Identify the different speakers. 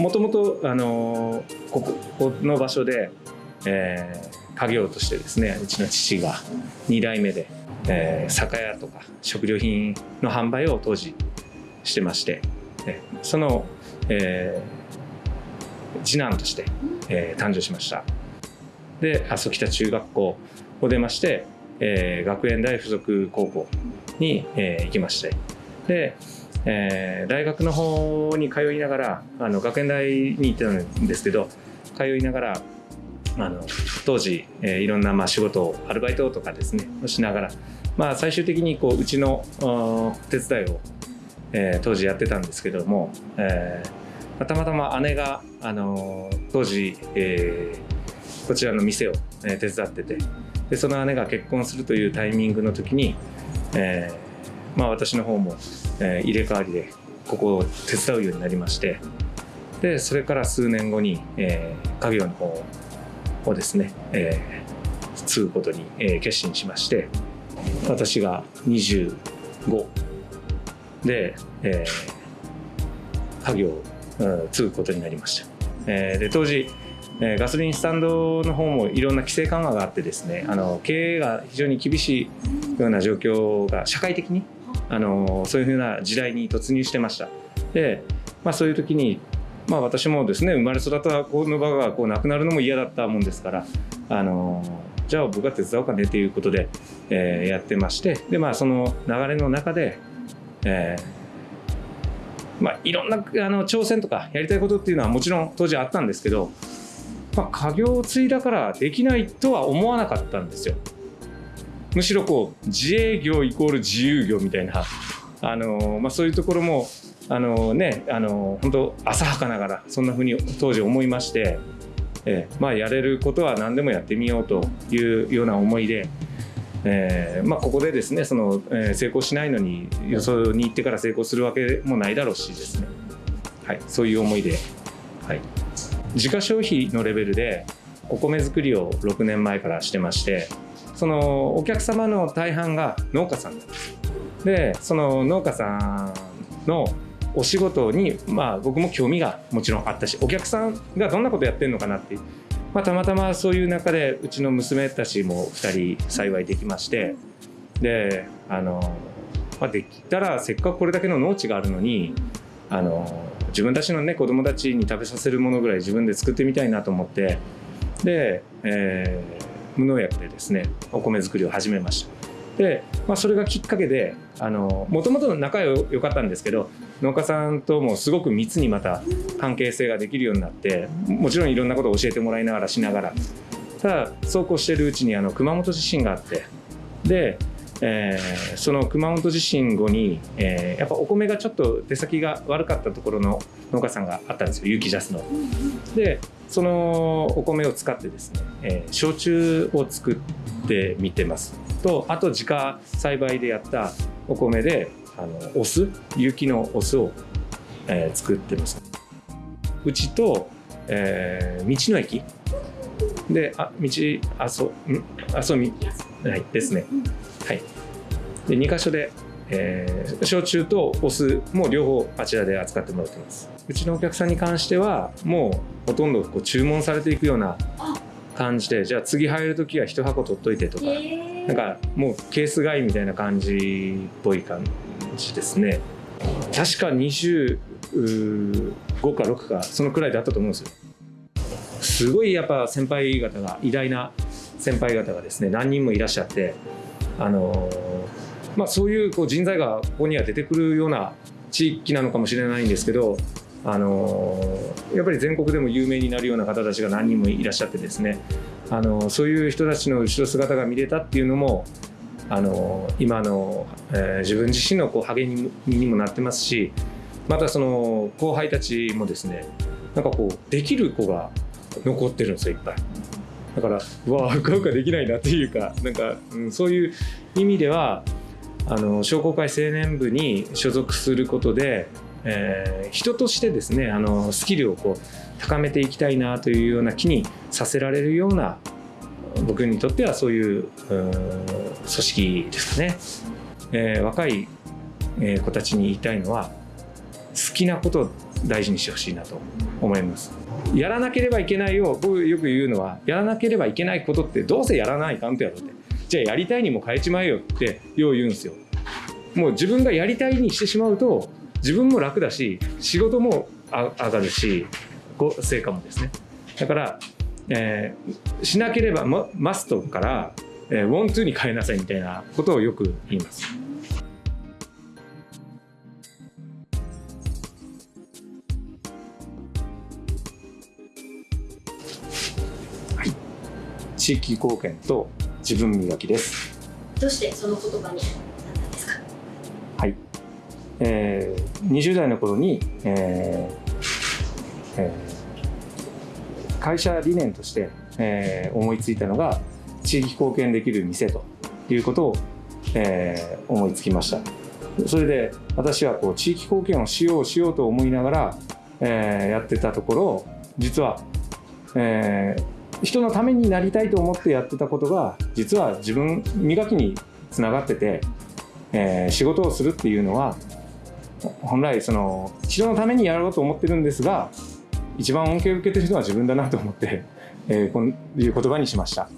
Speaker 1: もともとあのここの場所で、えー、家業としてですねうちの父が2代目で、えー、酒屋とか食料品の販売を当時してまして、その、えー、次男として、えー、誕生しました。で阿蘇北中学校を出まして、えー、学園大附属高校に、えー、行きまして。で、えー、大学の方に通いながらあの学園大に行ってたんですけど通いながらあの当時、えー、いろんなまあ仕事をアルバイトとかですねしながら、まあ、最終的にこううちの手伝いを、えー、当時やってたんですけども、えー、たまたま姉が、あの当時、えー、こちらの店を、え手伝っててでその姉が結婚するというタイミングの時に、えーまあ、私の方も、えー、入れ替わりでここを手伝うようになりましてでそれから数年後に、えー、家業の方をですね、えー、継ぐことに、えー、決心しまして私が25で、えー、家業を継ぐことになりました。えー、で当時えガソリンスタンドの方もいろんな規制緩和があってですねあの経営が非常に厳しいような状況が社会的にあのそういうふうな時代に突入してましたで、まあ、そういう時に、まあ、私もですね生まれ育ったこの場がこうなくなるのも嫌だったもんですからあのじゃあ僕が手伝おうかねということで、えー、やってましてで、まあ、その流れの中で、えーまあ、いろんなあの挑戦とかやりたいことっていうのはもちろん当時あったんですけどまあ、家業を継いだからできないとは思わなかったんですよ。むしろこう自営業イコール自由業みたいな、あのまあ、そういうところもあのねあの本当浅はかながらそんなふうに当時思いまして、えー、まあ、やれることは何でもやってみようというような思いで。えーまあ、ここでですねその、えー、成功しないのに予想に行ってから成功するわけもないだろうしですね、はい、そういう思いで、はい、自家消費のレベルでお米作りを6年前からしてましてそのお客様の大半が農家さんなんです。でその農家さんのお仕事に、まあ、僕も興味がもちろんあったしお客さんがどんなことやってるのかなってまあ、たまたまそういう中でうちの娘たちも2人幸いできまして。であの、まあ、できたらせっかくこれだけの農地があるのにあの自分たちのね子供たちに食べさせるものぐらい自分で作ってみたいなと思って。で、えー、無農薬でですねお米作りを始めましたで、まあ、それがきっかけでもともと仲良かったんですけど農家さんともすごく密にまた関係性ができるようになってもちろんいろんなことを教えてもらいながらしながらただそうこうしてるうちにあの熊本地震があってでえー、その熊本地震後に、えー、やっぱお米がちょっと出先が悪かったところの農家さんがあったんですよ有機ジャスの。でそのお米を使ってですね、えー、焼酎を作ってみてます。とあと自家栽培でやったお米であのお酢有機のお酢を、えー、作ってます。うちと、えー、道の駅。であ道あそんあそみはいですね。はい、で2箇所で、えー、焼酎とお酢も両方あちらで扱ってもらってます。うちのお客さんに関してはもうほとんどこう注文されていくような感じでじゃあ次入る時は1箱取っといてとかなんかもうケース買いみたいな感じっぽい感じですね。確か25か6かそのくらいであったと思うんですよ。すごいやっぱ先輩方が偉大な先輩方がですね何人もいらっしゃってあのまあ、そういうこう人材がここには出てくるような地域なのかもしれないんですけどあのやっぱり全国でも有名になるような方たちが何人もいらっしゃってですねあのそういう人たちの後ろ姿が見れたっていうのもあの今の、えー、自分自身のこう励みにもなってますしまたその後輩たちもですねなんかこうできる子が残ってるんですよいっぱい。だからうわうかうかできないなっていうかなんか、うん、そういう意味ではあの商工会青年部に所属することで、えー、人としてですねあのスキルをこう高めていきたいなというような気にさせられるような僕にとってはそういう組織ですかね、えー、若い子たちに言いたいのは好きなことを大事にしてほしいなと思います。やらなければいけないを僕よく言うのはやらなければいけないことってどうせやらないかんとやろうって。じゃあやりたいにも変えちまえよってよう言うんですよ。もう自分がやりたいにしてしまうと自分も楽だし仕事も上がるし成果もですね。だから、えー、しなければマストから、えー、ウォンツーに変えなさいみたいなことをよく言います。はい、地域貢献と自分磨きです。
Speaker 2: どうしてその言葉になったんですか？
Speaker 1: はい、えー、20代の頃に、えーえー会社理念として、えー、思いついたのが地域貢献できる店ということを、えー、思いつきましたそれで私はこう地域貢献をしようしようと思いながら、えー、やってたところ実は、えー、人のためになりたいと思ってやってたことが実は自分磨きにつながってて、えー、仕事をするっていうのは本来その人のためにやろうと思ってるんですが一番恩恵を受けてるのは自分だなと思って、えー、こういう言葉にしました。